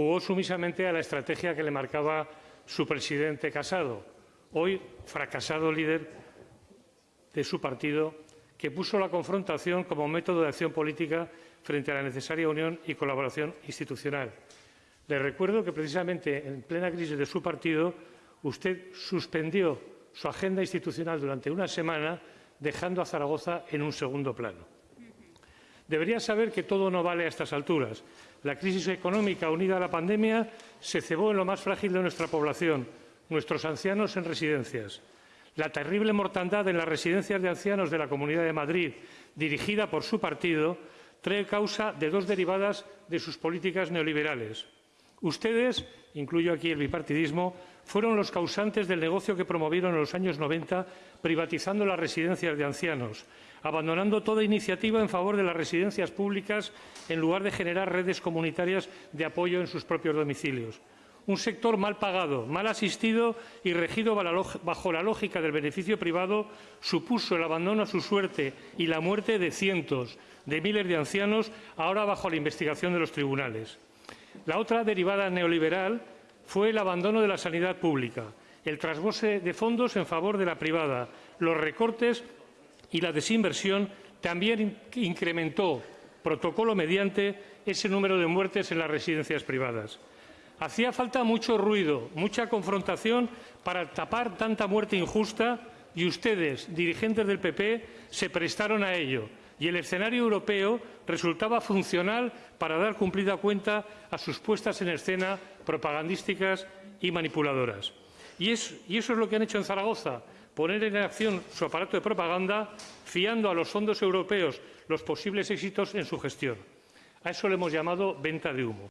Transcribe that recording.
jugó sumisamente a la estrategia que le marcaba su presidente Casado, hoy fracasado líder de su partido, que puso la confrontación como método de acción política frente a la necesaria unión y colaboración institucional. Le recuerdo que precisamente en plena crisis de su partido usted suspendió su agenda institucional durante una semana, dejando a Zaragoza en un segundo plano. Debería saber que todo no vale a estas alturas. La crisis económica unida a la pandemia se cebó en lo más frágil de nuestra población, nuestros ancianos en residencias. La terrible mortandad en las residencias de ancianos de la Comunidad de Madrid, dirigida por su partido, trae causa de dos derivadas de sus políticas neoliberales. Ustedes, incluyo aquí el bipartidismo, fueron los causantes del negocio que promovieron en los años 90 privatizando las residencias de ancianos, abandonando toda iniciativa en favor de las residencias públicas en lugar de generar redes comunitarias de apoyo en sus propios domicilios. Un sector mal pagado, mal asistido y regido bajo la lógica del beneficio privado supuso el abandono a su suerte y la muerte de cientos de miles de ancianos, ahora bajo la investigación de los tribunales. La otra derivada neoliberal fue el abandono de la sanidad pública, el trasvase de fondos en favor de la privada, los recortes y la desinversión también incrementó, protocolo mediante, ese número de muertes en las residencias privadas. Hacía falta mucho ruido, mucha confrontación para tapar tanta muerte injusta y ustedes, dirigentes del PP, se prestaron a ello y el escenario europeo resultaba funcional para dar cumplida cuenta a sus puestas en escena propagandísticas y manipuladoras. Y, eso es lo que han hecho en Zaragoza, poner en acción su aparato de propaganda fiando a los fondos europeos los posibles éxitos en su gestión. A eso le hemos llamado venta de humo.